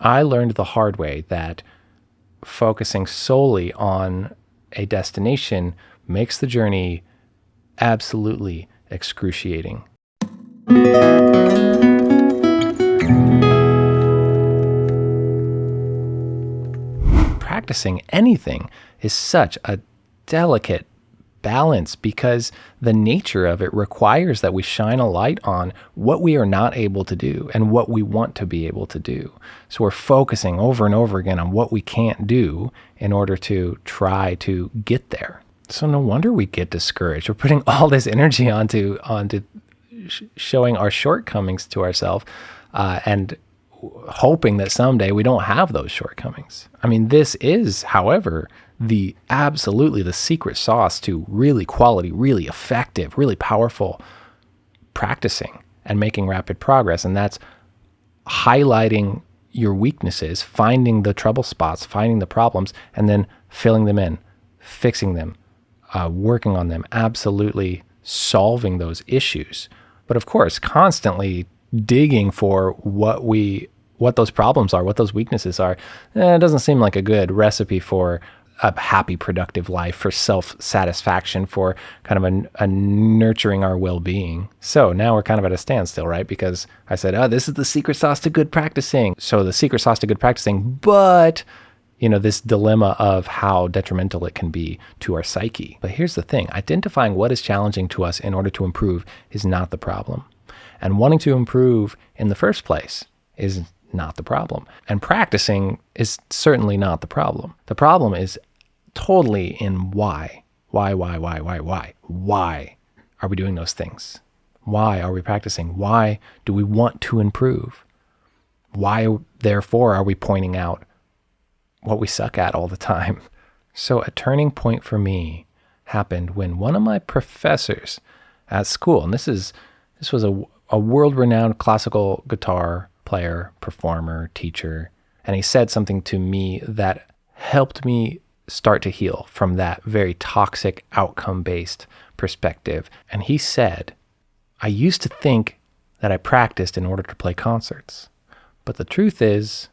I learned the hard way that focusing solely on a destination makes the journey absolutely excruciating. Practicing anything is such a delicate balance because the nature of it requires that we shine a light on what we are not able to do and what we want to be able to do. So we're focusing over and over again on what we can't do in order to try to get there. So no wonder we get discouraged. We're putting all this energy onto onto sh- showing our shortcomings to ourselves uh, and hoping that someday we don't have those shortcomings. I mean, this is, however, the absolutely the secret sauce to really quality, really effective, really powerful practicing and making rapid progress. And that's highlighting your weaknesses, finding the trouble spots, finding the problems, and then filling them in, fixing them, uh, working on them, absolutely solving those issues. But of course, constantly digging for what we what those problems are, what those weaknesses are. Eh, it doesn't seem like a good recipe for a happy, productive life, for self satisfaction, for kind of a, a nurturing our well being. So now we're kind of at a standstill, right? Because I said, oh, this is the secret sauce to good practicing. So the secret sauce to good practicing, but you know, this dilemma of how detrimental it can be to our psyche. But here's the thing identifying what is challenging to us in order to improve is not the problem. And wanting to improve in the first place is not the problem. And practicing is certainly not the problem. The problem is totally in why. Why, why, why, why, why? Why are we doing those things? Why are we practicing? Why do we want to improve? Why, therefore, are we pointing out what we suck at all the time? So, a turning point for me happened when one of my professors at school, and this is this was a, a world renowned classical guitar player, performer, teacher, and he said something to me that helped me start to heal from that very toxic outcome based perspective. And he said, I used to think that I practiced in order to play concerts. But the truth is,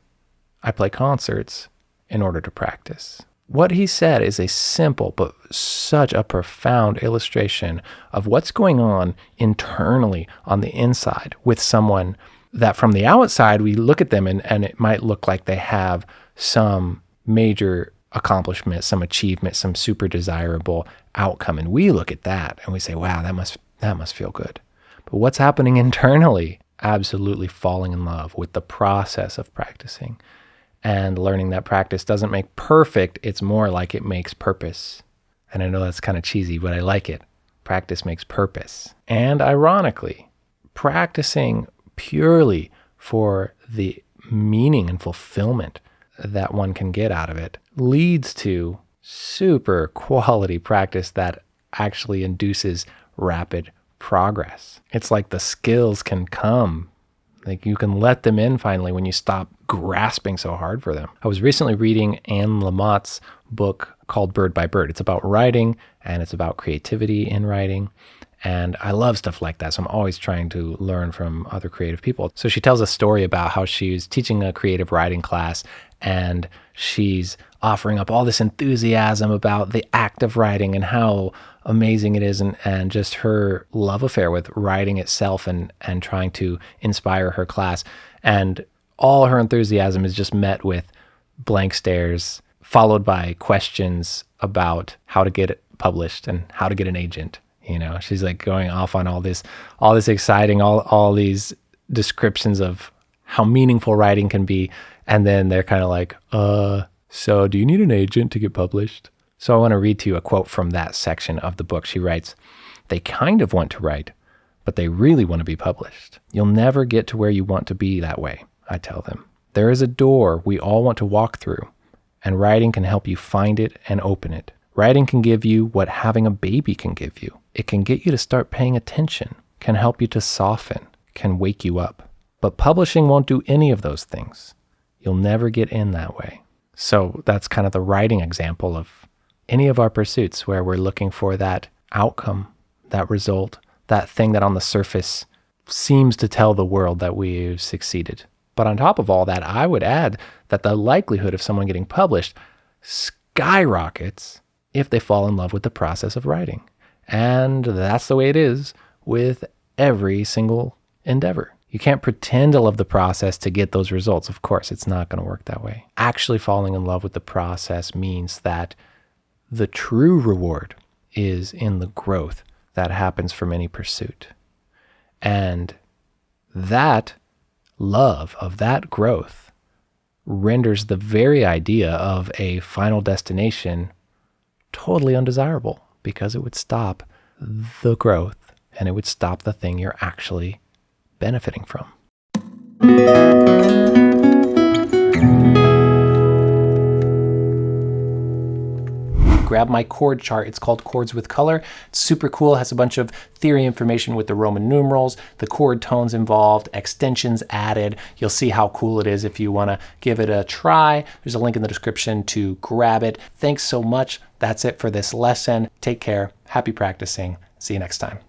I play concerts in order to practice. What he said is a simple but such a profound illustration of what's going on internally on the inside with someone that from the outside we look at them and, and it might look like they have some major accomplishment, some achievement, some super desirable outcome. And we look at that and we say, wow, that must that must feel good. But what's happening internally? Absolutely falling in love with the process of practicing and learning that practice doesn't make perfect, it's more like it makes purpose. And I know that's kind of cheesy, but I like it. Practice makes purpose. And ironically, practicing purely for the meaning and fulfillment that one can get out of it leads to super quality practice that actually induces rapid progress. It's like the skills can come. Like you can let them in finally when you stop grasping so hard for them. I was recently reading Anne Lamott's book called Bird by Bird. It's about writing and it's about creativity in writing. And I love stuff like that. So I'm always trying to learn from other creative people. So she tells a story about how she's teaching a creative writing class and she's offering up all this enthusiasm about the act of writing and how amazing it is and, and just her love affair with writing itself and, and trying to inspire her class. And all her enthusiasm is just met with blank stares, followed by questions about how to get it published and how to get an agent. You know, she's like going off on all this, all this exciting, all all these descriptions of how meaningful writing can be, and then they're kind of like, uh, so do you need an agent to get published? So I want to read to you a quote from that section of the book. She writes, "They kind of want to write, but they really want to be published. You'll never get to where you want to be that way." I tell them. There is a door we all want to walk through, and writing can help you find it and open it. Writing can give you what having a baby can give you. It can get you to start paying attention, can help you to soften, can wake you up. But publishing won't do any of those things. You'll never get in that way. So that's kind of the writing example of any of our pursuits where we're looking for that outcome, that result, that thing that on the surface seems to tell the world that we've succeeded But on top of all that, I would add that the likelihood of someone getting published skyrockets if they fall in love with the process of writing. And that's the way it is with every single endeavor. You can't pretend to love the process to get those results. Of course, it's not going to work that way. Actually, falling in love with the process means that the true reward is in the growth that happens from any pursuit. And that love of that growth renders the very idea of a final destination totally undesirable because it would stop the growth and it would stop the thing you're actually benefiting from. Grab my chord chart. It's called Chords with Color. It's super cool. It has a bunch of theory information with the Roman numerals, the chord tones involved, extensions added. You'll see how cool it is if you want to give it a try. There's a link in the description to grab it. Thanks so much. That's it for this lesson. Take care. Happy practicing. See you next time.